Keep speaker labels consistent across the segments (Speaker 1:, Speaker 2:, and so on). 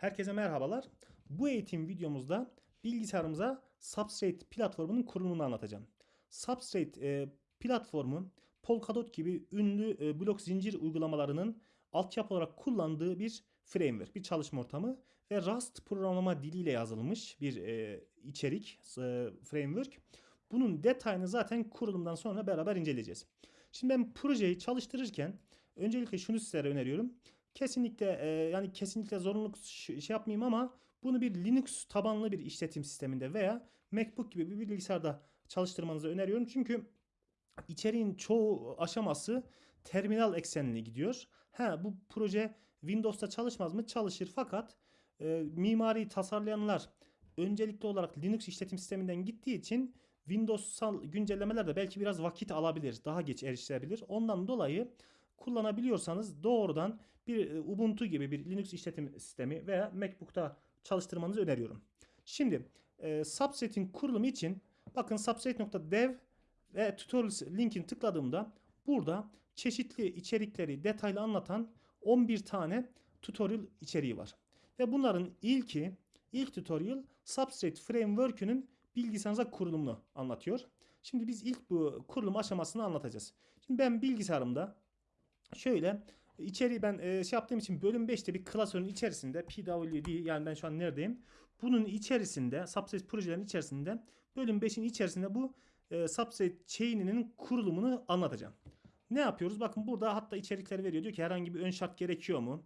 Speaker 1: Herkese merhabalar. Bu eğitim videomuzda bilgisayarımıza Substrate platformunun kurulumunu anlatacağım. Substrate e, platformu Polkadot gibi ünlü e, blok zincir uygulamalarının altyapı olarak kullandığı bir framework, bir çalışma ortamı ve Rust programlama diliyle yazılmış bir e, içerik, e, framework. Bunun detayını zaten kurulumdan sonra beraber inceleyeceğiz. Şimdi ben projeyi çalıştırırken öncelikle şunu sizlere öneriyorum. Kesinlikle e, yani kesinlikle zorunluluk şey yapmayayım ama bunu bir Linux tabanlı bir işletim sisteminde veya MacBook gibi bir bilgisayarda çalıştırmanızı öneriyorum. Çünkü içeriğin çoğu aşaması terminal eksenli gidiyor. Ha bu proje Windows'ta çalışmaz mı? Çalışır fakat e, mimari tasarlayanlar öncelikli olarak Linux işletim sisteminden gittiği için Windows'sal güncellemeler de belki biraz vakit alabilir. Daha geç erişilebilir. Ondan dolayı kullanabiliyorsanız doğrudan bir e, Ubuntu gibi bir Linux işletim sistemi veya MacBook'ta çalıştırmanızı öneriyorum. Şimdi e, Substrate'in kurulumu için bakın substrate.dev ve tutorials linkini tıkladığımda burada çeşitli içerikleri detaylı anlatan 11 tane tutorial içeriği var. Ve bunların ilki ilk tutorial Substrate Framework'ünün bilgisayarınıza kurulumunu anlatıyor. Şimdi biz ilk bu kurulum aşamasını anlatacağız. Şimdi ben bilgisayarımda şöyle içeriği ben e, şey yaptığım için bölüm 5'te bir klasörün içerisinde pwd yani ben şu an neredeyim? Bunun içerisinde Substrate projelerin içerisinde bölüm 5'in içerisinde bu e, Substrate chain'inin kurulumunu anlatacağım. Ne yapıyoruz? Bakın burada hatta içerikleri veriyor. Diyor ki herhangi bir ön şart gerekiyor mu?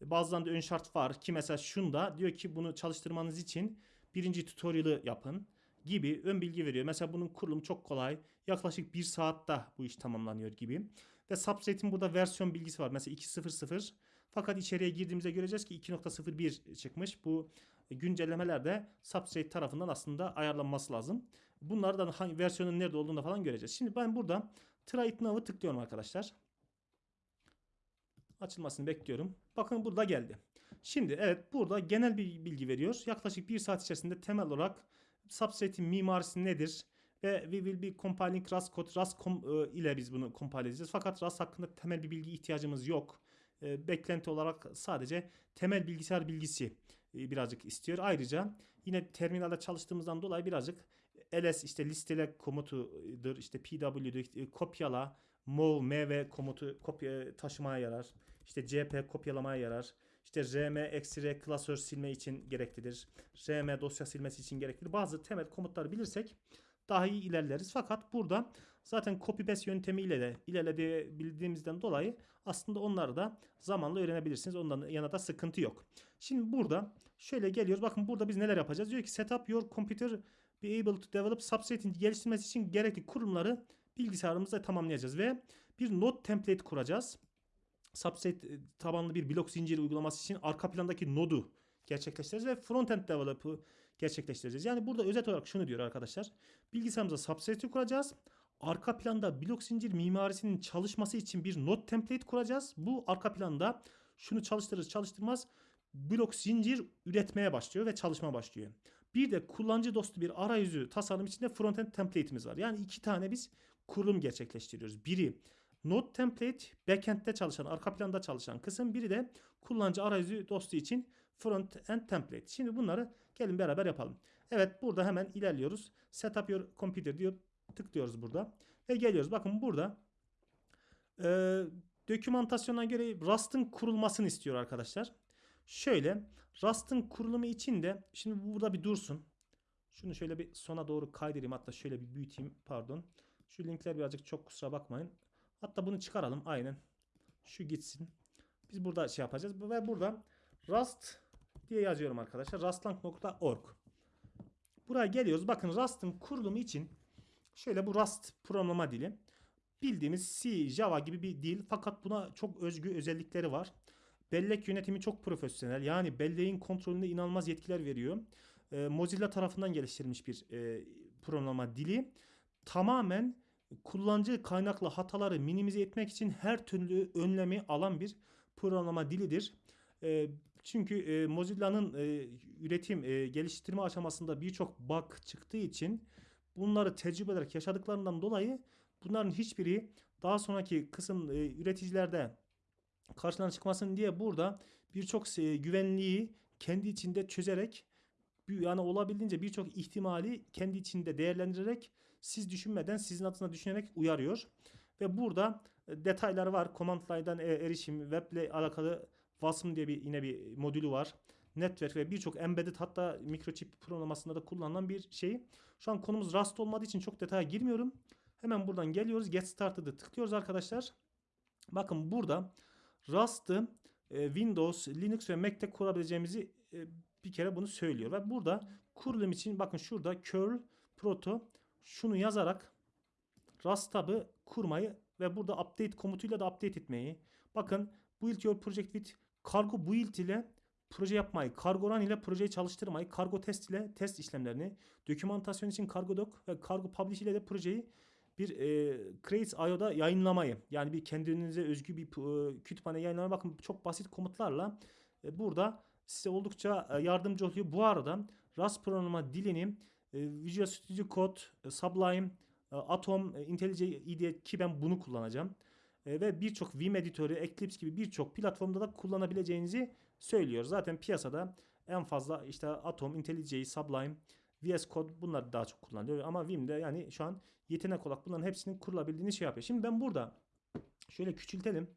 Speaker 1: Bazılarında ön şart var ki mesela şunda diyor ki bunu çalıştırmanız için birinci tutorial'ı yapın gibi ön bilgi veriyor. Mesela bunun kurulumu çok kolay. Yaklaşık bir saatte bu iş tamamlanıyor gibi. Ve Substrate'in burada versiyon bilgisi var. Mesela 2.0.0 fakat içeriye girdiğimizde göreceğiz ki 2.01 çıkmış. Bu güncellemeler de Substrate tarafından aslında ayarlanması lazım. Bunlardan hangi versiyonun nerede olduğunu falan göreceğiz. Şimdi ben burada Try now'ı tıklıyorum arkadaşlar. Açılmasını bekliyorum. Bakın burada geldi. Şimdi evet burada genel bir bilgi veriyor. Yaklaşık bir saat içerisinde temel olarak Substrate'in mimarisi nedir? Ve we will be compiling Rust code. Rust com, e, ile biz bunu compile edeceğiz. Fakat Rust hakkında temel bir bilgi ihtiyacımız yok. E, beklenti olarak sadece temel bilgisayar bilgisi e, birazcık istiyor. Ayrıca yine terminalde çalıştığımızdan dolayı birazcık ls işte listele komutudur. işte pw'dir, e, kopyala, mov, mv komutu kopya taşımaya yarar. İşte cp kopyalamaya yarar. İşte rm eksi klasör silme için gereklidir. rm dosya silmesi için gereklidir. Bazı temel komutları bilirsek daha iyi ilerleriz. Fakat burada zaten copy paste yöntemiyle de ilerleyebildiğimizden dolayı aslında onları da zamanla öğrenebilirsiniz. Ondan yana da sıkıntı yok. Şimdi burada şöyle geliyoruz. Bakın burada biz neler yapacağız? Diyor ki setup your computer be able to develop substrate'in geliştirmesi için gerekli kurumları bilgisayarımızda tamamlayacağız ve bir node template kuracağız. Substrate e, tabanlı bir blok zinciri uygulaması için arka plandaki nodu gerçekleştireceğiz ve frontend develop'ı gerçekleştireceğiz. Yani burada özet olarak şunu diyor arkadaşlar. Bilgisayarımıza substrate kuracağız. Arka planda blok zincir mimarisinin çalışması için bir node template kuracağız. Bu arka planda şunu çalıştırır çalıştırmaz blok zincir üretmeye başlıyor ve çalışma başlıyor. Bir de kullanıcı dostu bir arayüzü tasarım içinde frontend template'imiz var. Yani iki tane biz kurulum gerçekleştiriyoruz. Biri Node template backend'de çalışan, arka planda çalışan kısım. Biri de kullanıcı arayüzü dostu için front end template. Şimdi bunları gelin beraber yapalım. Evet burada hemen ilerliyoruz. Setup your computer diyor. Tıklıyoruz burada. Ve geliyoruz. Bakın burada e, dokümantasyona göre Rust'ın kurulmasını istiyor arkadaşlar. Şöyle Rust'ın kurulumu için de şimdi bu burada bir dursun. Şunu şöyle bir sona doğru kaydırayım. Hatta şöyle bir büyüteyim. Pardon. Şu linkler birazcık çok kusura bakmayın. Hatta bunu çıkaralım. Aynen. Şu gitsin. Biz burada şey yapacağız. Ve burada Rust diye yazıyorum arkadaşlar. Rustlang.org Buraya geliyoruz. Bakın Rust'ın kurulumu için şöyle bu Rust programlama dili. Bildiğimiz C, Java gibi bir dil. Fakat buna çok özgü özellikleri var. Bellek yönetimi çok profesyonel. Yani belleğin kontrolünde inanılmaz yetkiler veriyor. Ee, Mozilla tarafından geliştirilmiş bir e, programlama dili. Tamamen kullanıcı kaynaklı hataları minimize etmek için her türlü önlemi alan bir programlama dilidir. E, çünkü e, Mozilla'nın e, üretim, e, geliştirme aşamasında birçok bug çıktığı için bunları tecrübe ederek yaşadıklarından dolayı bunların hiçbiri daha sonraki kısım e, üreticilerde karşılarına çıkmasın diye burada birçok e, güvenliği kendi içinde çözerek yani olabildiğince birçok ihtimali kendi içinde değerlendirerek siz düşünmeden sizin adına düşünerek uyarıyor. Ve burada e, detaylar var. Command line'dan e, erişim, weble alakalı WASM diye bir yine bir modülü var. Network ve birçok embedded hatta mikrochip programlamasında da kullanılan bir şey. Şu an konumuz Rust olmadığı için çok detaya girmiyorum. Hemen buradan geliyoruz. Get Started'ı tıklıyoruz arkadaşlar. Bakın burada Rust'ı e, Windows, Linux ve Mac'te kurabileceğimizi e, bir kere bunu söylüyor. Ve burada kurulum için bakın şurada curl proto şunu yazarak Rust tab'ı kurmayı ve burada update komutuyla da update etmeyi. Bakın build your project with cargo build ile proje yapmayı, cargo run ile projeyi çalıştırmayı, cargo test ile test işlemlerini, dokümantasyon için cargo doc ve cargo publish ile de projeyi bir e, Crates.io'da yayınlamayı yani bir kendinize özgü bir e, kütüphane yayınlamayı bakın çok basit komutlarla e, burada size oldukça e, yardımcı oluyor. Bu arada Rust programlama dilini e, Visual Studio Code, e, Sublime, e, Atom, e, IntelliJ IDE ki ben bunu kullanacağım. E, ve birçok Vim editörü, Eclipse gibi birçok platformda da kullanabileceğinizi söylüyor. Zaten piyasada en fazla işte Atom, IntelliJ, Sublime, VS Code bunlar daha çok kullanılıyor. Ama Vim'de yani şu an yetenek olarak bunların hepsinin kurulabildiğini şey yapıyor. Şimdi ben burada şöyle küçültelim.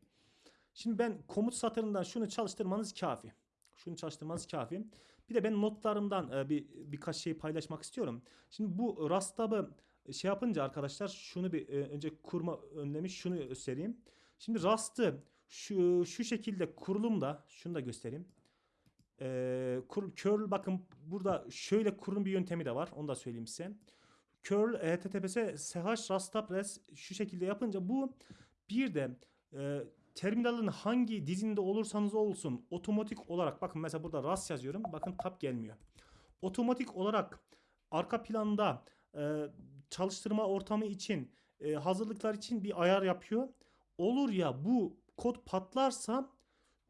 Speaker 1: Şimdi ben komut satırından şunu çalıştırmanız kafi. Şunu çalıştırmanız kafi. Bir de ben notlarımdan e, bir birkaç şey paylaşmak istiyorum. Şimdi bu Rastab'ı şey yapınca arkadaşlar şunu bir e, önce kurma önlemi şunu göstereyim. Şimdi Rust'ı şu şu şekilde kurulumda şunu da göstereyim. Ee, kur, curl bakın burada şöyle kurulum bir yöntemi de var. Onu da söyleyeyim size. Curl e, https sh rastabres şu şekilde yapınca bu bir de e, terminalin hangi dizinde olursanız olsun otomatik olarak bakın mesela burada rast yazıyorum. Bakın tab gelmiyor. Otomatik olarak arka planda e, çalıştırma ortamı için e, hazırlıklar için bir ayar yapıyor. Olur ya bu kod patlarsa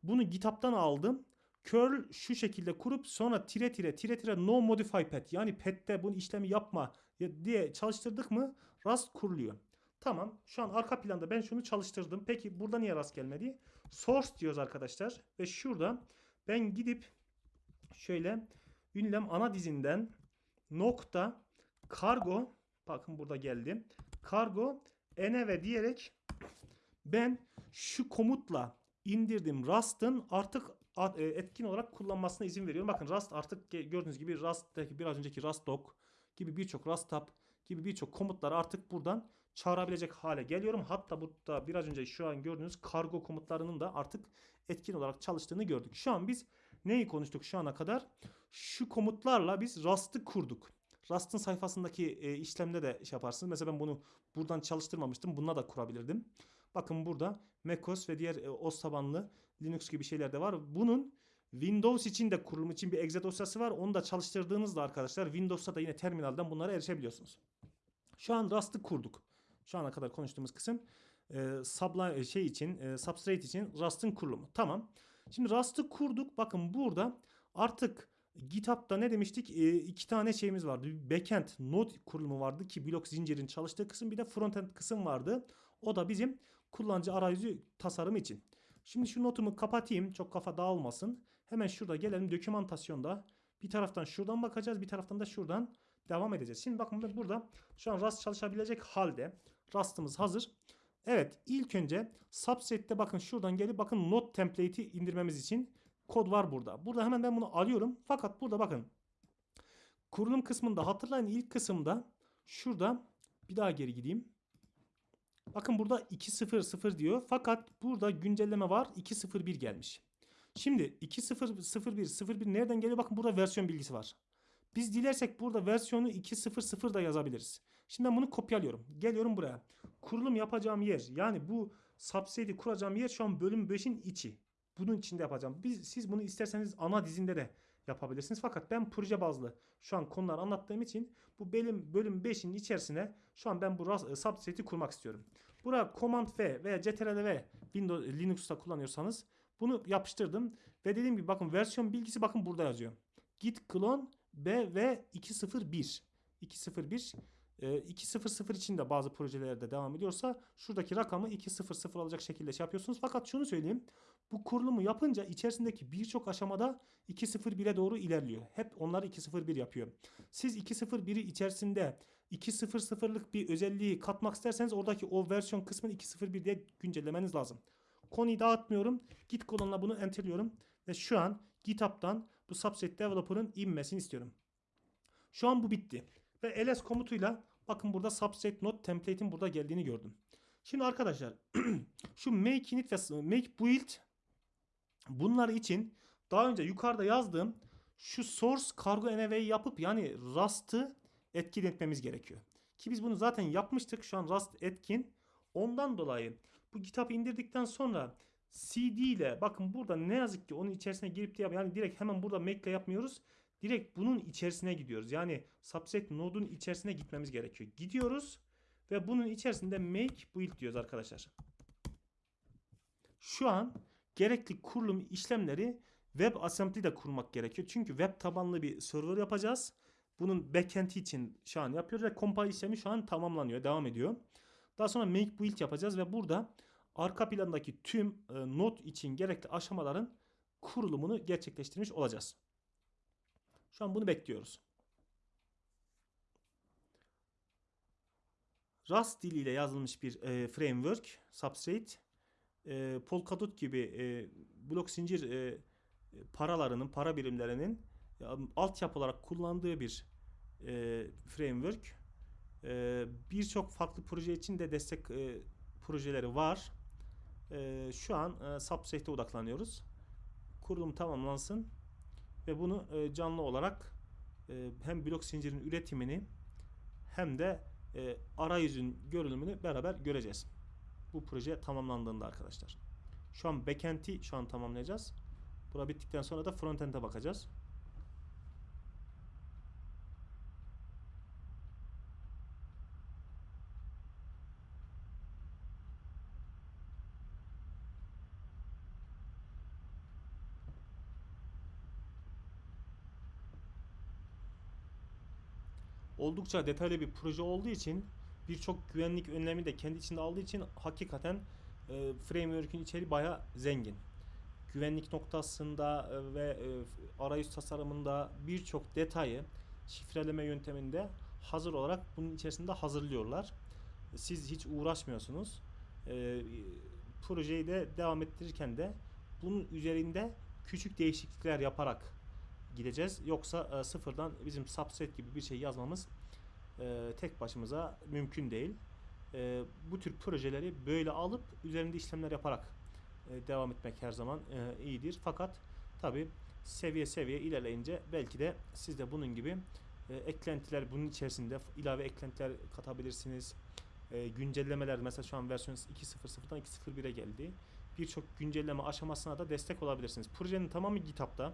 Speaker 1: bunu GitHub'tan aldım. Curl şu şekilde kurup sonra tire tire tire tire no modify pet yani pet'te bunu işlemi yapma diye çalıştırdık mı Rust kuruluyor. Tamam şu an arka planda ben şunu çalıştırdım. Peki burada niye Rust gelmedi? Source diyoruz arkadaşlar ve şurada ben gidip şöyle ünlem ana dizinden nokta kargo bakın burada geldi. Kargo env diyerek ben şu komutla indirdim Rust'ın artık e, etkin olarak kullanmasına izin veriyorum. Bakın Rust artık gördüğünüz gibi Rust'taki biraz önceki Rust doc gibi birçok Rust gibi birçok komutları artık buradan çağırabilecek hale geliyorum. Hatta burada biraz önce şu an gördüğünüz kargo komutlarının da artık etkin olarak çalıştığını gördük. Şu an biz neyi konuştuk şu ana kadar? Şu komutlarla biz Rust'ı kurduk. Rust'ın sayfasındaki e, işlemde de şey yaparsınız. Mesela ben bunu buradan çalıştırmamıştım. Bununla da kurabilirdim. Bakın burada macOS ve diğer e, OS tabanlı Linux gibi şeyler de var. Bunun Windows için de kurulum için bir exe dosyası var. Onu da çalıştırdığınızda arkadaşlar Windows'ta da yine terminalden bunlara erişebiliyorsunuz. Şu an Rust'ı kurduk. Şu ana kadar konuştuğumuz kısım e, Sublime şey için, e, Substrate için Rust'ın kurulumu. Tamam. Şimdi Rust'ı kurduk. Bakın burada artık GitHub'da ne demiştik? E, iki tane şeyimiz vardı. Bir backend node kurulumu vardı ki blok zincirin çalıştığı kısım bir de frontend kısım vardı. O da bizim kullanıcı arayüzü tasarımı için. Şimdi şu notumu kapatayım. Çok kafa dağılmasın. Hemen şurada gelelim dokümantasyonda. Bir taraftan şuradan bakacağız. Bir taraftan da şuradan devam edeceğiz. Şimdi bakın burada şu an Rust çalışabilecek halde. Rust'ımız hazır. Evet ilk önce subset'te bakın şuradan gelip bakın not template'i indirmemiz için kod var burada. Burada hemen ben bunu alıyorum. Fakat burada bakın kurulum kısmında hatırlayın ilk kısımda şurada bir daha geri gideyim. Bakın burada 2.0.0 diyor. Fakat burada güncelleme var. 2.0.1 gelmiş. Şimdi 2.0.0.1 nereden geliyor? Bakın burada versiyon bilgisi var. Biz dilersek burada versiyonu 2.0.0 da yazabiliriz. Şimdi ben bunu kopyalıyorum. Geliyorum buraya. Kurulum yapacağım yer yani bu subset'i kuracağım yer şu an bölüm 5'in içi. Bunun içinde yapacağım. Biz, siz bunu isterseniz ana dizinde de yapabilirsiniz. Fakat ben proje bazlı şu an konular anlattığım için bu bölüm bölüm 5'in içerisine şu an ben bu subset'i kurmak istiyorum. Buraya Command V veya Ctrl V Windows Linux'ta kullanıyorsanız bunu yapıştırdım ve dediğim gibi bakın versiyon bilgisi bakın burada yazıyor. Git clone BV 201 201 e, 2.0.0 için de bazı projelerde devam ediyorsa şuradaki rakamı 2.0.0 alacak şekilde şey yapıyorsunuz. Fakat şunu söyleyeyim. Bu kurulumu yapınca içerisindeki birçok aşamada 2.0.1'e doğru ilerliyor. Hep onları 2.0.1 yapıyor. Siz 2.0.1'i içerisinde 2.0.0'lık bir özelliği katmak isterseniz oradaki o versiyon kısmını 2.0.1 diye güncellemeniz lazım. Konuyu dağıtmıyorum. Git kolonuna bunu enterliyorum. Ve şu an GitHub'dan bu subset developer'ın inmesini istiyorum. Şu an bu bitti. Ve ls komutuyla bakın burada subset node template'in burada geldiğini gördüm. Şimdi arkadaşlar şu make init ve make build bunlar için daha önce yukarıda yazdığım şu source cargo env'yi yapıp yani Rust'ı etkin etmemiz gerekiyor. Ki biz bunu zaten yapmıştık. Şu an Rust etkin. Ondan dolayı bu GitHub indirdikten sonra CD ile bakın burada ne yazık ki onun içerisine girip de yap yani direkt hemen burada make ile yapmıyoruz. Direkt bunun içerisine gidiyoruz. Yani subset node'un içerisine gitmemiz gerekiyor. Gidiyoruz ve bunun içerisinde make build diyoruz arkadaşlar. Şu an gerekli kurulum işlemleri WebAssembly'de kurmak gerekiyor. Çünkü web tabanlı bir server yapacağız. Bunun backend'i için şu an yapıyoruz ve compile işlemi şu an tamamlanıyor, devam ediyor. Daha sonra make build yapacağız ve burada arka plandaki tüm e, node için gerekli aşamaların kurulumunu gerçekleştirmiş olacağız. Şu an bunu bekliyoruz. Rust diliyle yazılmış bir e, framework, Substrate, e, Polkadot gibi e, blok zincir e, paralarının, para birimlerinin e, altyapı olarak kullandığı bir e, framework. E, Birçok farklı proje için de destek e, projeleri var. E, şu an e, Substrate'e odaklanıyoruz. Kurulum tamamlansın ve bunu e, canlı olarak e, hem blok zincirin üretimini hem de e, arayüzün görünümünü beraber göreceğiz. Bu proje tamamlandığında arkadaşlar. Şu an backend'i şu an tamamlayacağız. Bura bittikten sonra da frontend'e bakacağız. Oldukça detaylı bir proje olduğu için birçok güvenlik önlemi de kendi içinde aldığı için hakikaten e, framework'ün içeriği bayağı zengin. Güvenlik noktasında e, ve e, arayüz tasarımında birçok detayı şifreleme yönteminde hazır olarak bunun içerisinde hazırlıyorlar. Siz hiç uğraşmıyorsunuz. E, projeyi de devam ettirirken de bunun üzerinde küçük değişiklikler yaparak gideceğiz. Yoksa e, sıfırdan bizim subset gibi bir şey yazmamız e, tek başımıza mümkün değil. E, bu tür projeleri böyle alıp üzerinde işlemler yaparak e, devam etmek her zaman iyidir. Fakat tabi seviye seviye ilerleyince belki de siz de bunun gibi eklentiler bunun içerisinde ilave eklentiler katabilirsiniz. Güncellemeler mesela şu an versiyon 2.0.0'dan 2.0.1'e geldi. Birçok güncelleme aşamasına da destek olabilirsiniz. Projenin tamamı GitHub'da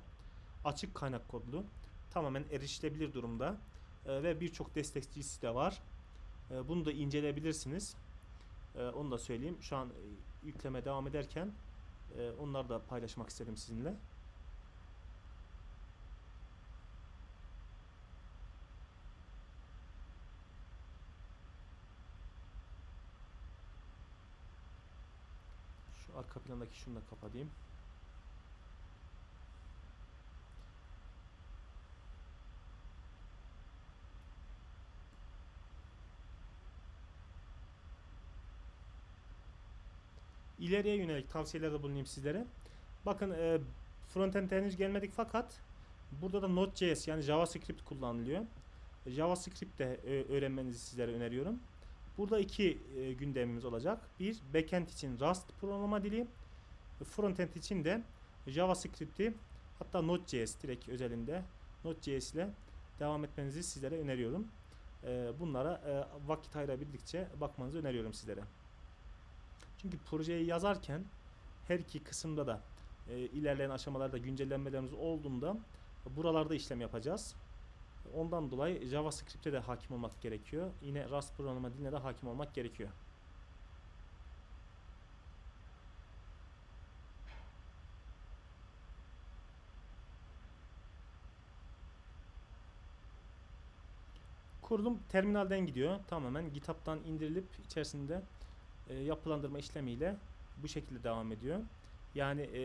Speaker 1: açık kaynak kodlu. Tamamen erişilebilir durumda. E, ve birçok destekçisi de var. E, bunu da inceleyebilirsiniz. E, onu da söyleyeyim. Şu an e, yükleme devam ederken e, onları da paylaşmak istedim sizinle. Şu arka plandaki şunu da kapatayım. İleriye yönelik tavsiyelerde bulunayım sizlere. Bakın e, frontend henüz gelmedik fakat burada da Node.js yani JavaScript kullanılıyor. JavaScript de e, öğrenmenizi sizlere öneriyorum. Burada iki e, gündemimiz olacak. Bir, backend için Rust programlama dili. Frontend için de JavaScript'i hatta Node.js direkt özelinde Node.js ile devam etmenizi sizlere öneriyorum. E, bunlara e, vakit ayırabildikçe bakmanızı öneriyorum sizlere. Çünkü projeyi yazarken her iki kısımda da e, ilerleyen aşamalarda güncellenmelerimiz olduğunda buralarda işlem yapacağız. Ondan dolayı JavaScript'e de hakim olmak gerekiyor. Yine Rust programlama diline de hakim olmak gerekiyor. Kurulum terminalden gidiyor. Tamamen GitHub'dan indirilip içerisinde e, yapılandırma işlemiyle bu şekilde devam ediyor. Yani e,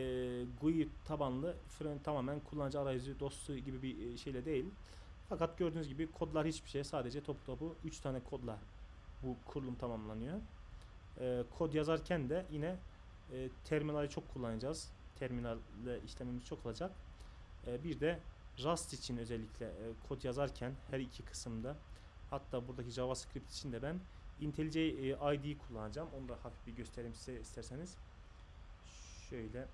Speaker 1: GUI tabanlı fren tamamen kullanıcı arayüzü dostu gibi bir e, şeyle değil. Fakat gördüğünüz gibi kodlar hiçbir şey. Sadece top topu 3 tane kodla bu kurulum tamamlanıyor. E, kod yazarken de yine e, terminali çok kullanacağız. Terminalle işlemimiz çok olacak. E, bir de Rust için özellikle e, kod yazarken her iki kısımda hatta buradaki JavaScript için de ben IntelliJ e, ID'yi kullanacağım. Onu da hafif bir göstereyim size isterseniz. Şöyle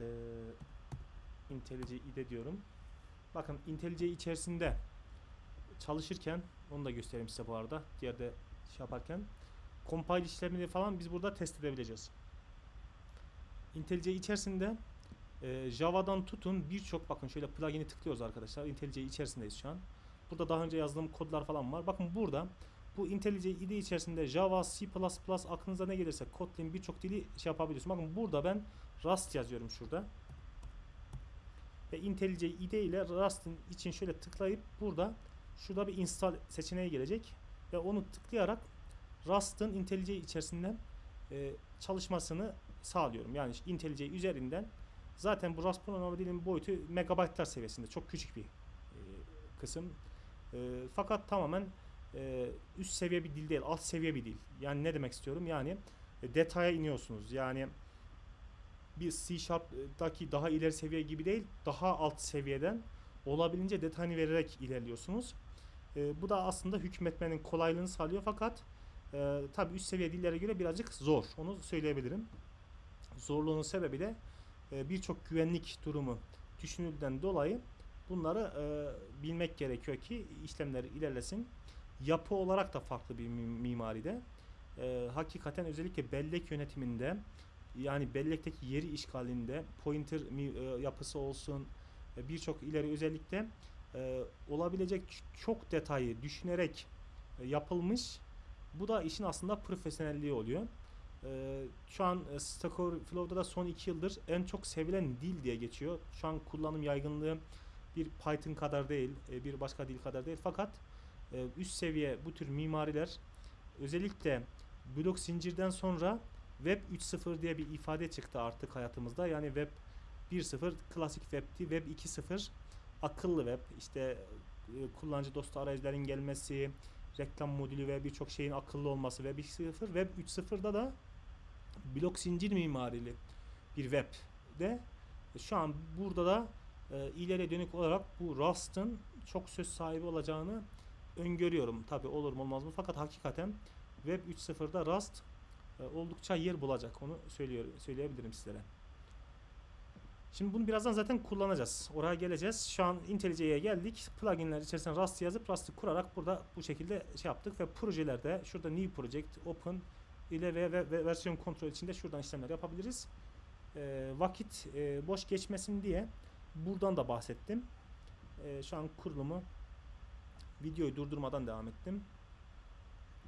Speaker 1: e, IntelliJ IDE diyorum. Bakın IntelliJ içerisinde çalışırken onu da göstereyim size bu arada. Diğerde şey yaparken compile işlemini falan biz burada test edebileceğiz. IntelliJ içerisinde e, Java'dan tutun birçok bakın şöyle plugin'i tıklıyoruz arkadaşlar. IntelliJ içerisindeyiz şu an. Burada daha önce yazdığım kodlar falan var. Bakın burada bu IntelliJ IDE içerisinde Java, C++ aklınıza ne gelirse Kotlin birçok dili şey yapabiliyorsun. Bakın burada ben Rust yazıyorum şurada. Ve IntelliJ IDE ile Rust'ın için şöyle tıklayıp burada şurada bir install seçeneği gelecek ve onu tıklayarak Rust'ın IntelliJ içerisinden e, çalışmasını sağlıyorum. Yani IntelliJ üzerinden zaten bu Rust programlama dilinin boyutu megabaytlar seviyesinde. Çok küçük bir e, kısım. E, fakat tamamen e, üst seviye bir dil değil, alt seviye bir dil. Yani ne demek istiyorum? Yani e, detaya iniyorsunuz. Yani bir C Sharp'daki daha ileri seviye gibi değil, daha alt seviyeden olabildiğince detayını vererek ilerliyorsunuz. E, bu da aslında hükmetmenin kolaylığını sağlıyor fakat e, tabi üst seviye dillere göre birazcık zor. Onu söyleyebilirim. Zorluğunun sebebi de e, birçok güvenlik durumu düşünüldüğünden dolayı bunları e, bilmek gerekiyor ki işlemler ilerlesin. Yapı olarak da farklı bir mimaride. E, hakikaten özellikle bellek yönetiminde yani bellekteki yeri işgalinde pointer e, yapısı olsun e, birçok ileri özellikle e, olabilecek çok detayı düşünerek e, yapılmış. Bu da işin aslında profesyonelliği oluyor. E, şu an e, Stack Overflow'da da son 2 yıldır en çok sevilen dil diye geçiyor. Şu an kullanım yaygınlığı bir Python kadar değil, bir başka dil kadar değil. Fakat üst seviye bu tür mimariler özellikle blok zincirden sonra Web 3.0 diye bir ifade çıktı artık hayatımızda. Yani Web 1.0 klasik Web'ti. Web 2.0 akıllı web. İşte e, kullanıcı dostu arayüzlerin gelmesi, reklam modülü ve birçok şeyin akıllı olması Web 2.0. Web 3.0'da da blok zincir mimarili bir web de şu an burada da e, ileri dönük olarak bu Rust'ın çok söz sahibi olacağını öngörüyorum. Tabi olur mu olmaz mı? Fakat hakikaten Web 3.0'da Rust e, oldukça yer bulacak. Onu söylüyor, söyleyebilirim sizlere. Şimdi bunu birazdan zaten kullanacağız. Oraya geleceğiz. Şu an IntelliJ'ye geldik. Pluginler içerisine Rust yazıp Rust'ı kurarak burada bu şekilde şey yaptık ve projelerde şurada New Project, Open ile ve, ve, ve versiyon kontrol içinde şuradan işlemler yapabiliriz. E, vakit e, boş geçmesin diye buradan da bahsettim. E, şu an kurulumu videoyu durdurmadan devam ettim.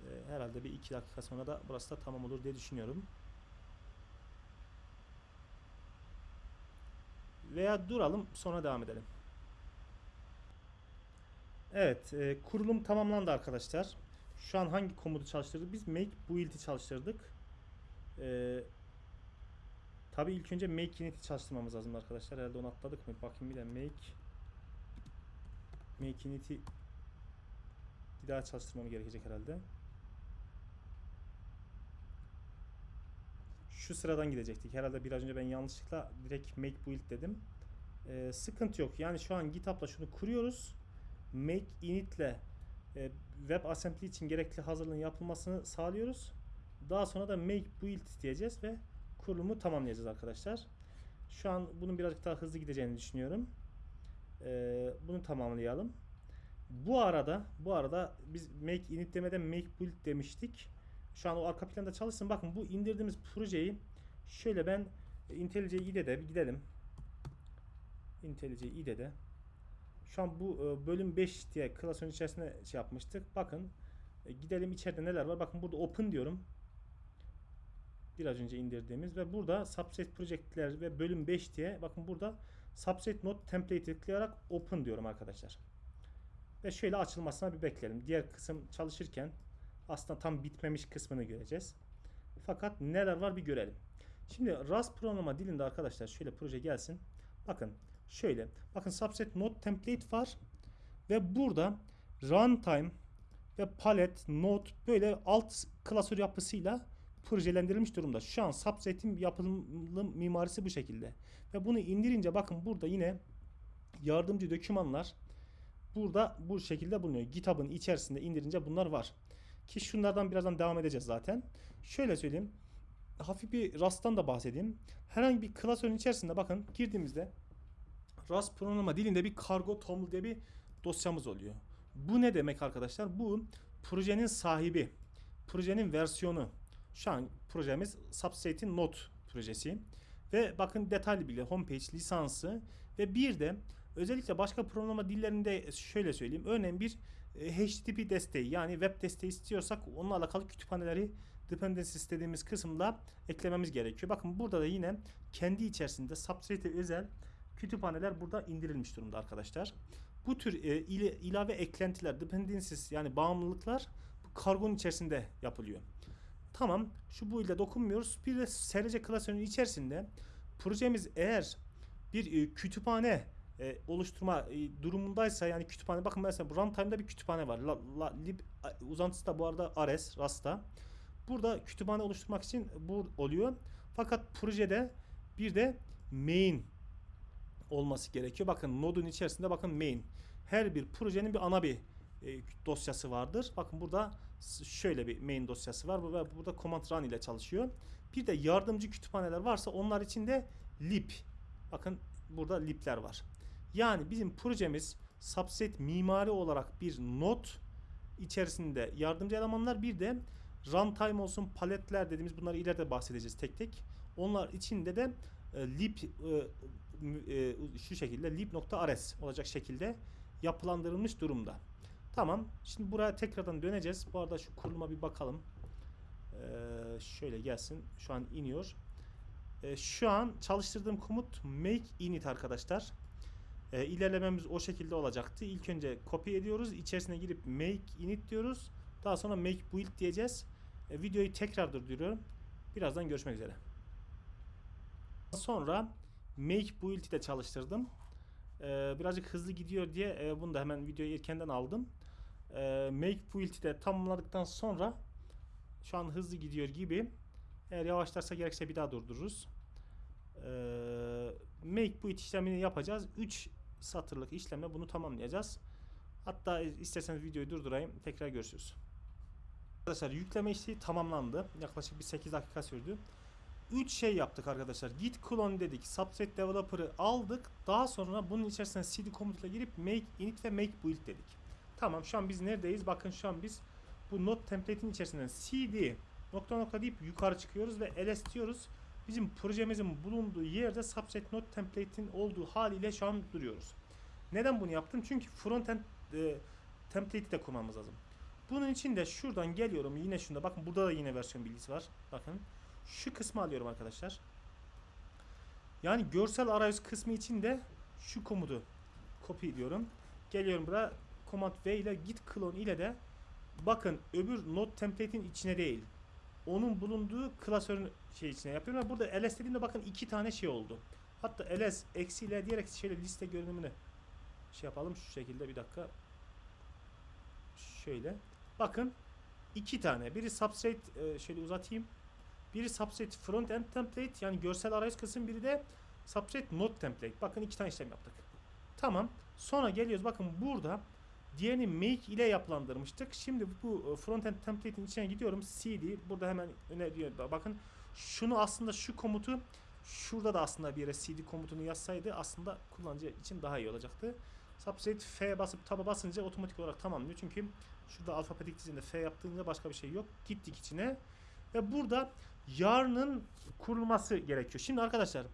Speaker 1: E, herhalde bir iki dakika sonra da burası da tamam olur diye düşünüyorum. Veya duralım sonra devam edelim. Evet e, kurulum tamamlandı arkadaşlar. Şu an hangi komutu çalıştırdık? Biz make build'i çalıştırdık. E, Tabi ilk önce make init'i çalıştırmamız lazım arkadaşlar. Herhalde onu atladık mı? Bakayım bir de make make init'i bir daha çalıştırmam gerekecek herhalde. Şu sıradan gidecektik. Herhalde biraz önce ben yanlışlıkla direkt make build dedim. Ee, sıkıntı yok. Yani şu an GitHub'la şunu kuruyoruz. Make init'le e, web assembly için gerekli hazırlığın yapılmasını sağlıyoruz. Daha sonra da make build diyeceğiz ve kurulumu tamamlayacağız arkadaşlar. Şu an bunun birazcık daha hızlı gideceğini düşünüyorum. Ee, bunu tamamlayalım. Bu arada bu arada biz make init demeden make build demiştik. Şu an o arka planda çalışsın. Bakın bu indirdiğimiz projeyi şöyle ben IntelliJ IDE'de bir gidelim. IntelliJ IDE'de şu an bu e, bölüm 5 diye klasörün içerisinde şey yapmıştık. Bakın e, gidelim içeride neler var. Bakın burada open diyorum. Biraz önce indirdiğimiz ve burada subset projectler ve bölüm 5 diye bakın burada subset node template tıklayarak open diyorum arkadaşlar. Ve şöyle açılmasına bir bekleyelim. Diğer kısım çalışırken aslında tam bitmemiş kısmını göreceğiz. Fakat neler var bir görelim. Şimdi Rust programlama dilinde arkadaşlar şöyle proje gelsin. Bakın şöyle. Bakın subset node template var. Ve burada runtime ve palet, node böyle alt klasör yapısıyla projelendirilmiş durumda. Şu an subset'in yapılım mimarisi bu şekilde. Ve bunu indirince bakın burada yine yardımcı dokümanlar burada bu şekilde bulunuyor. GitHub'ın içerisinde indirince bunlar var. Ki şunlardan birazdan devam edeceğiz zaten. Şöyle söyleyeyim. Hafif bir Rust'tan da bahsedeyim. Herhangi bir klasörün içerisinde bakın girdiğimizde Rust programlama dilinde bir cargo toml diye bir dosyamız oluyor. Bu ne demek arkadaşlar? Bu projenin sahibi, projenin versiyonu. Şu an projemiz Substrate'in Node projesi. Ve bakın detaylı bilgi, homepage, lisansı ve bir de özellikle başka programlama dillerinde şöyle söyleyeyim. Örneğin bir e, HTTP desteği yani web desteği istiyorsak onunla alakalı kütüphaneleri dependency istediğimiz kısımda eklememiz gerekiyor. Bakın burada da yine kendi içerisinde Substrate'e özel kütüphaneler burada indirilmiş durumda arkadaşlar. Bu tür e, ile, ilave eklentiler, dependencies yani bağımlılıklar bu kargonun içerisinde yapılıyor. Tamam şu bu ile dokunmuyoruz. Bir de SRC klasörünün içerisinde projemiz eğer bir e, kütüphane e, oluşturma e, durumundaysa yani kütüphane bakın mesela bu runtime'da bir kütüphane var. La, la, lib uzantısı da bu arada Ares, Rasta. Burada kütüphane oluşturmak için bu oluyor. Fakat projede bir de main olması gerekiyor. Bakın nodun içerisinde bakın main. Her bir projenin bir ana bir e, dosyası vardır. Bakın burada şöyle bir main dosyası var. Burada command run ile çalışıyor. Bir de yardımcı kütüphaneler varsa onlar için de lib. Bakın burada libler var. Yani bizim projemiz subset mimari olarak bir node içerisinde yardımcı elemanlar bir de runtime olsun paletler dediğimiz bunları ileride bahsedeceğiz tek tek. Onlar içinde de e, lib e, e, şu şekilde lib.rs olacak şekilde yapılandırılmış durumda. Tamam. Şimdi buraya tekrardan döneceğiz. Bu arada şu kuruluma bir bakalım. Ee, şöyle gelsin. Şu an iniyor. Ee, şu an çalıştırdığım komut make init arkadaşlar. Ee, ilerlememiz o şekilde olacaktı. İlk önce copy ediyoruz. İçerisine girip make init diyoruz. Daha sonra make build diyeceğiz. Ee, videoyu tekrar durduruyorum. Birazdan görüşmek üzere. Sonra make build'i de çalıştırdım. Ee, birazcık hızlı gidiyor diye e, bunu da hemen videoyu erkenden aldım. Ee, make build'i de tamamladıktan sonra şu an hızlı gidiyor gibi. Eğer yavaşlarsa gerekse bir daha durdururuz. Ee, make build işlemini yapacağız. 3 satırlık işlemle bunu tamamlayacağız. Hatta isterseniz videoyu durdurayım. Tekrar görüşürüz. Arkadaşlar yükleme işi tamamlandı. Yaklaşık bir 8 dakika sürdü. 3 şey yaptık arkadaşlar. Git clone dedik. Subset developer'ı aldık. Daha sonra bunun içerisine cd komutuyla girip make init ve make build dedik. Tamam şu an biz neredeyiz? Bakın şu an biz bu node template'in içerisinden cd nokta nokta deyip yukarı çıkıyoruz ve ls diyoruz. Bizim projemizin bulunduğu yerde subset node template'in olduğu haliyle şu an duruyoruz. Neden bunu yaptım? Çünkü frontend e, template'i de kurmamız lazım. Bunun için de şuradan geliyorum yine şunda bakın burada da yine versiyon bilgisi var. Bakın şu kısmı alıyorum arkadaşlar. Yani görsel arayüz kısmı için de şu komutu copy ediyorum. Geliyorum buraya command V ile git clone ile de bakın öbür node template'in içine değil. Onun bulunduğu klasörün şey içine yapıyorum. Burada ls dediğimde bakın iki tane şey oldu. Hatta ls eksiyle diyerek şöyle liste görünümünü şey yapalım şu şekilde bir dakika. Şöyle. Bakın iki tane. Biri substrate e, şöyle uzatayım. Biri substrate front end template yani görsel arayüz kısım biri de substrate node template. Bakın iki tane işlem yaptık. Tamam. Sonra geliyoruz bakın burada diğerini make ile yapılandırmıştık. Şimdi bu frontend template'in içine gidiyorum. cd burada hemen öne diyor. Bakın şunu aslında şu komutu şurada da aslında bir yere cd komutunu yazsaydı aslında kullanıcı için daha iyi olacaktı. Substrate F basıp taba basınca otomatik olarak tamamlıyor. Çünkü şurada alfabetik dizinde F yaptığında başka bir şey yok. Gittik içine. Ve burada yarının kurulması gerekiyor. Şimdi arkadaşlar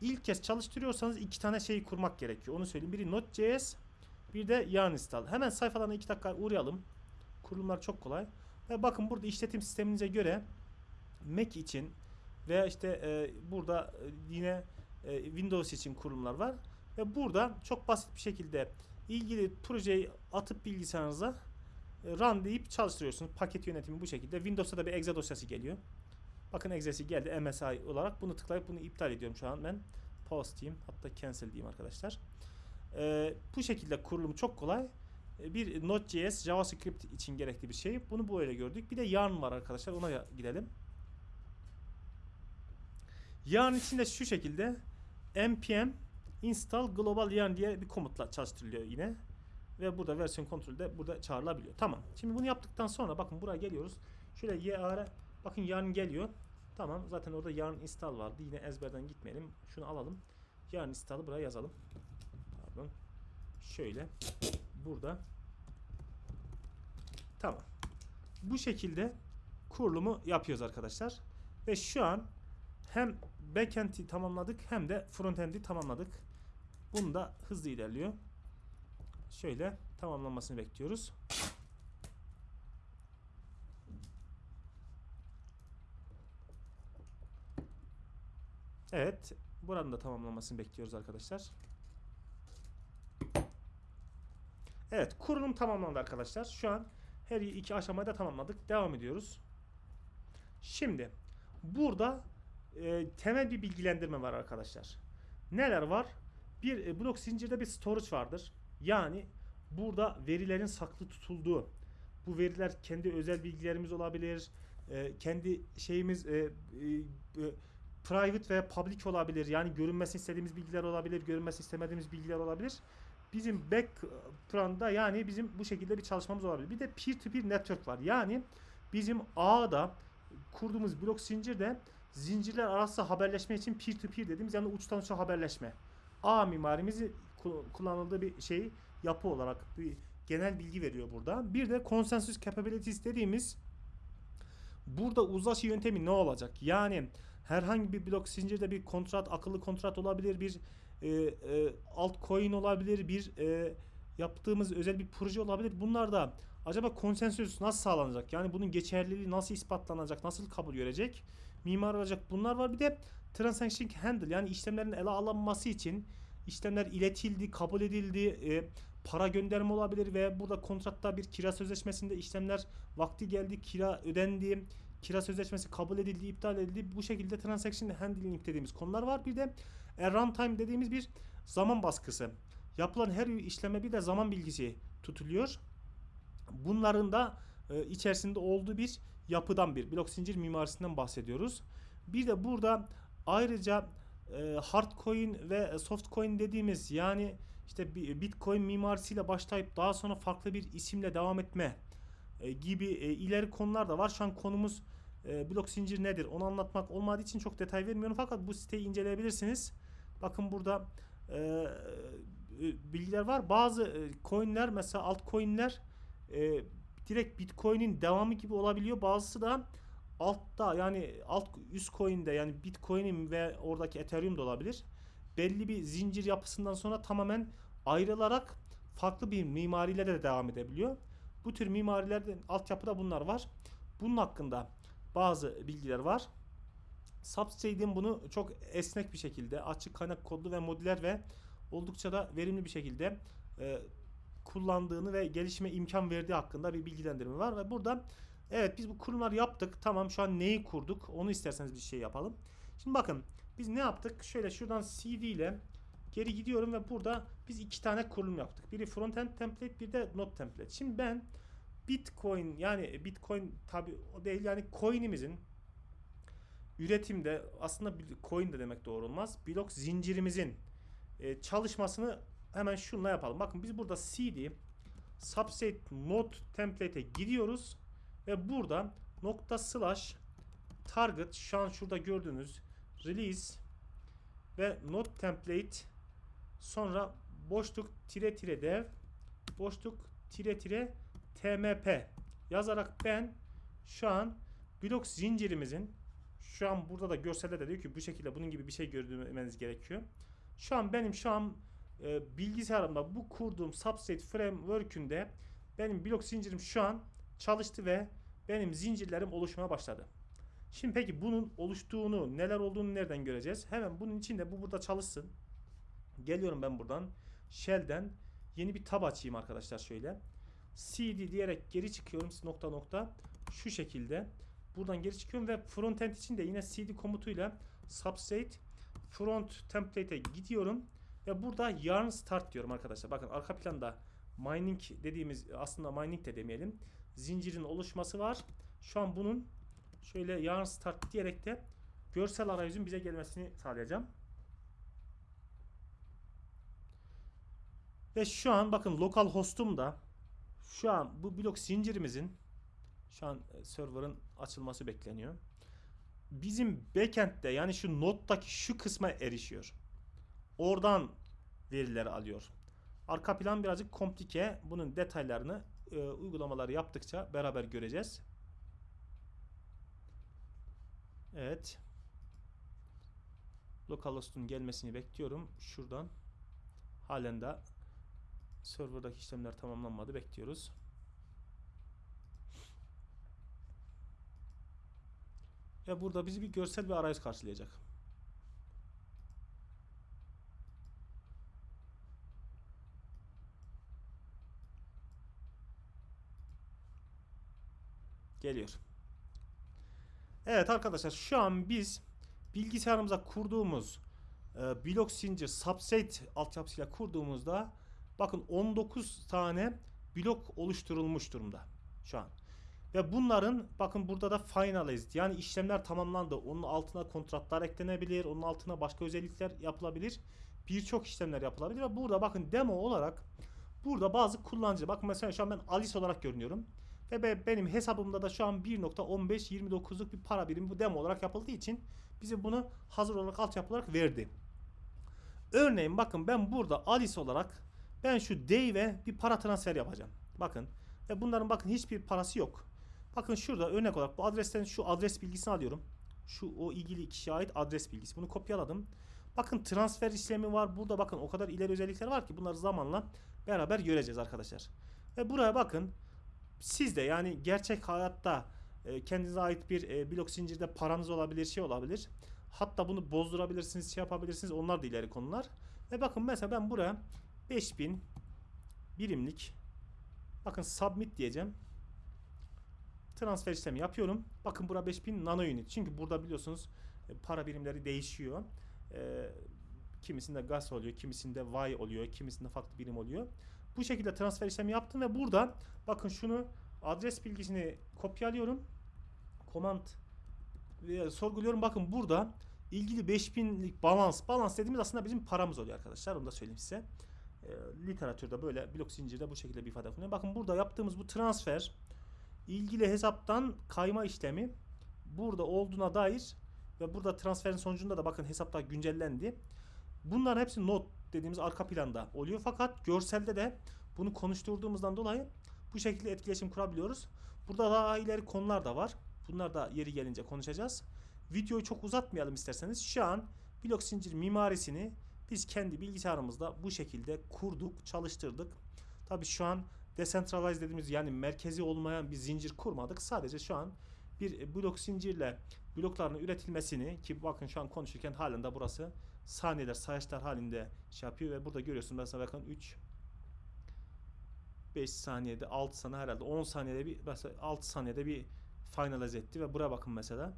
Speaker 1: ilk kez çalıştırıyorsanız iki tane şeyi kurmak gerekiyor. Onu söyleyeyim. Biri Node.js bir de yarn install. Hemen sayfalarına iki dakika uğrayalım. Kurulumlar çok kolay. Ve bakın burada işletim sisteminize göre Mac için veya işte e, burada e, yine e, Windows için kurulumlar var. Ve burada çok basit bir şekilde ilgili projeyi atıp bilgisayarınıza e, run deyip çalıştırıyorsunuz. Paket yönetimi bu şekilde. Windows'ta da bir exe dosyası geliyor. Bakın exe'si geldi MSI olarak. Bunu tıklayıp bunu iptal ediyorum şu an ben. Pause diyeyim. Hatta cancel diyeyim arkadaşlar. Ee, bu şekilde kurulumu çok kolay. Ee, Bir Node.js JavaScript için gerekli bir şey. Bunu böyle gördük. Bir de yarn var arkadaşlar. Ona gidelim. Yarn içinde şu şekilde npm install global yarn diye bir komutla çalıştırılıyor yine. Ve burada versiyon kontrolü de burada çağrılabiliyor. Tamam. Şimdi bunu yaptıktan sonra bakın buraya geliyoruz. Şöyle yarn bakın yarn geliyor. Tamam. Zaten orada yarn install vardı. Yine ezberden gitmeyelim. Şunu alalım. Yarn install'ı buraya yazalım. Pardon. Şöyle burada. Tamam. Bu şekilde kurulumu yapıyoruz arkadaşlar. Ve şu an hem backend'i tamamladık hem de frontend'i tamamladık. Bunu da hızlı ilerliyor. Şöyle tamamlanmasını bekliyoruz. Evet. Buranın da tamamlanmasını bekliyoruz arkadaşlar. Evet. Kurulum tamamlandı arkadaşlar. Şu an her iki aşamayı da tamamladık. Devam ediyoruz. Şimdi burada e, temel bir bilgilendirme var arkadaşlar. Neler var? Bir e, blok zincirde bir storage vardır. Yani burada verilerin saklı tutulduğu. Bu veriler kendi özel bilgilerimiz olabilir. e, kendi şeyimiz e, e, e, private veya public olabilir. Yani görünmesini istediğimiz bilgiler olabilir, görünmesini istemediğimiz bilgiler olabilir. Bizim background'da yani bizim bu şekilde bir çalışmamız olabilir. Bir de peer to peer network var. Yani bizim ağda kurduğumuz blok zincirde zincirler arası haberleşme için peer to peer dediğimiz yani uçtan uça haberleşme. ağ mimarimizi ku- kullanıldığı bir şey yapı olarak bir genel bilgi veriyor burada. Bir de consensus capabilities dediğimiz burada uzlaşı yöntemi ne olacak? Yani herhangi bir blok zincirde bir kontrat, akıllı kontrat olabilir, bir e, e, altcoin olabilir, bir e, yaptığımız özel bir proje olabilir. Bunlar da acaba konsensüs nasıl sağlanacak? Yani bunun geçerliliği nasıl ispatlanacak, nasıl kabul görecek? Mimar olacak bunlar var. Bir de transaction handle yani işlemlerin ele alınması için işlemler iletildi, kabul edildi, e, para gönderme olabilir ve burada kontratta bir kira sözleşmesinde işlemler vakti geldi, kira ödendi, kira sözleşmesi kabul edildi, iptal edildi. Bu şekilde transaction handling dediğimiz konular var. Bir de e, runtime dediğimiz bir zaman baskısı. Yapılan her işleme bir de zaman bilgisi tutuluyor. Bunların da e, içerisinde olduğu bir yapıdan bir blok zincir mimarisinden bahsediyoruz. Bir de burada ayrıca e, hardcoin ve softcoin dediğimiz yani işte bi- bitcoin mimarisiyle başlayıp daha sonra farklı bir isimle devam etme e, gibi e, ileri konular da var. Şu an konumuz e, blok zincir nedir onu anlatmak olmadığı için çok detay vermiyorum fakat bu siteyi inceleyebilirsiniz. Bakın burada e, e, bilgiler var. Bazı e, coinler mesela altcoinler e, direkt Bitcoin'in devamı gibi olabiliyor. Bazısı da altta yani alt üst coin'de yani Bitcoin'in ve oradaki Ethereum da olabilir. Belli bir zincir yapısından sonra tamamen ayrılarak farklı bir mimariyle de devam edebiliyor. Bu tür mimarilerde altyapıda bunlar var. Bunun hakkında bazı bilgiler var. Substrate'in bunu çok esnek bir şekilde açık kaynak kodlu ve modüler ve oldukça da verimli bir şekilde e, kullandığını ve gelişime imkan verdiği hakkında bir bilgilendirme var ve burada evet biz bu kurumları yaptık. Tamam şu an neyi kurduk? Onu isterseniz bir şey yapalım. Şimdi bakın biz ne yaptık? Şöyle şuradan CD ile geri gidiyorum ve burada biz iki tane kurulum yaptık. Biri frontend template, bir de node template. Şimdi ben Bitcoin yani Bitcoin tabi o değil yani coin'imizin üretimde aslında coin de demek doğru olmaz. Blok zincirimizin e, çalışmasını hemen şunla yapalım. Bakın biz burada cd subset node template'e gidiyoruz ve burada nokta slash target şu an şurada gördüğünüz release ve node template sonra boşluk tire tire dev boşluk tire tire tmp yazarak ben şu an blok zincirimizin şu an burada da görselde de diyor ki bu şekilde bunun gibi bir şey görmeniz gerekiyor. Şu an benim şu an e, bilgisayarımda bu kurduğum substrate framework'ünde benim blok zincirim şu an çalıştı ve benim zincirlerim oluşmaya başladı. Şimdi peki bunun oluştuğunu, neler olduğunu nereden göreceğiz? Hemen bunun için de bu burada çalışsın. Geliyorum ben buradan. Shell'den yeni bir tab açayım arkadaşlar şöyle. cd diyerek geri çıkıyorum nokta nokta şu şekilde. Buradan geri çıkıyorum ve frontend için de yine cd komutuyla substrate front template'e gidiyorum ve burada yarn start diyorum arkadaşlar. Bakın arka planda mining dediğimiz aslında mining de demeyelim. Zincirin oluşması var. Şu an bunun şöyle yarn start diyerek de görsel arayüzün bize gelmesini sağlayacağım. Ve şu an bakın lokal hostum da şu an bu blok zincirimizin şu an e, server'ın açılması bekleniyor. Bizim backend'de yani şu node'daki şu kısma erişiyor. Oradan verileri alıyor. Arka plan birazcık komplike. Bunun detaylarını e, uygulamaları yaptıkça beraber göreceğiz. Evet. Localhost'un gelmesini bekliyorum. Şuradan. Halen de serverdaki işlemler tamamlanmadı. Bekliyoruz. Ve burada bizi bir görsel bir arayüz karşılayacak. Geliyor. Evet arkadaşlar şu an biz bilgisayarımıza kurduğumuz e, blok zincir subset altyapısıyla kurduğumuzda bakın 19 tane blok oluşturulmuş durumda şu an. Ve bunların bakın burada da finalized yani işlemler tamamlandı. Onun altına kontratlar eklenebilir. Onun altına başka özellikler yapılabilir. Birçok işlemler yapılabilir ve burada bakın demo olarak burada bazı kullanıcı bakın mesela şu an ben Alice olarak görünüyorum. Ve be- benim hesabımda da şu an 1.1529'luk bir para birimi bu demo olarak yapıldığı için bize bunu hazır olarak altyapı olarak verdi. Örneğin bakın ben burada Alice olarak ben şu Dave'e bir para transfer yapacağım. Bakın ve bunların bakın hiçbir parası yok. Bakın şurada örnek olarak bu adresten şu adres bilgisini alıyorum. Şu o ilgili kişiye ait adres bilgisi. Bunu kopyaladım. Bakın transfer işlemi var. Burada bakın o kadar ileri özellikler var ki bunları zamanla beraber göreceğiz arkadaşlar. Ve buraya bakın siz de yani gerçek hayatta e, kendinize ait bir e, blok zincirde paranız olabilir, şey olabilir. Hatta bunu bozdurabilirsiniz, şey yapabilirsiniz. Onlar da ileri konular. Ve bakın mesela ben buraya 5000 birimlik bakın submit diyeceğim. Transfer işlemi yapıyorum. Bakın bura 5000 nano unit. Çünkü burada biliyorsunuz e, para birimleri değişiyor. E, kimisinde gas oluyor, kimisinde Y oluyor, kimisinde farklı birim oluyor. Bu şekilde transfer işlemi yaptım ve burada bakın şunu adres bilgisini kopyalıyorum. Command ve sorguluyorum. Bakın burada ilgili 5000'lik balans. Balans dediğimiz aslında bizim paramız oluyor arkadaşlar. Onu da söyleyeyim size. E, literatürde böyle blok zincirde bu şekilde bir ifade kullanıyor. Bakın burada yaptığımız bu transfer ilgili hesaptan kayma işlemi burada olduğuna dair ve burada transferin sonucunda da bakın hesaplar güncellendi. Bunların hepsi not dediğimiz arka planda oluyor. Fakat görselde de bunu konuşturduğumuzdan dolayı bu şekilde etkileşim kurabiliyoruz. Burada daha ileri konular da var. Bunlar da yeri gelince konuşacağız. Videoyu çok uzatmayalım isterseniz. Şu an blok zincir mimarisini biz kendi bilgisayarımızda bu şekilde kurduk, çalıştırdık. Tabii şu an decentralized dediğimiz yani merkezi olmayan bir zincir kurmadık. Sadece şu an bir blok zincirle blokların üretilmesini ki bakın şu an konuşurken halen de burası saniyeler, sayaçlar halinde şey yapıyor ve burada görüyorsunuz mesela bakın 3 5 saniyede 6 saniye herhalde 10 saniyede bir mesela 6 saniyede bir finalize etti ve buraya bakın mesela.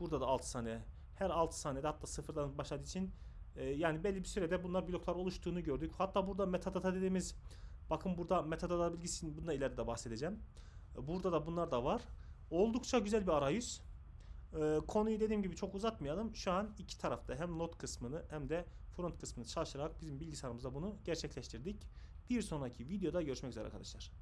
Speaker 1: Burada da 6 saniye. Her 6 saniyede hatta sıfırdan başladığı için e, yani belli bir sürede bunlar bloklar oluştuğunu gördük. Hatta burada metadata dediğimiz bakın burada metadata bilgisini bundan ileride bahsedeceğim. Burada da bunlar da var. Oldukça güzel bir arayüz. E, konuyu dediğim gibi çok uzatmayalım. Şu an iki tarafta hem not kısmını hem de front kısmını çalışarak bizim bilgisayarımızda bunu gerçekleştirdik. Bir sonraki videoda görüşmek üzere arkadaşlar.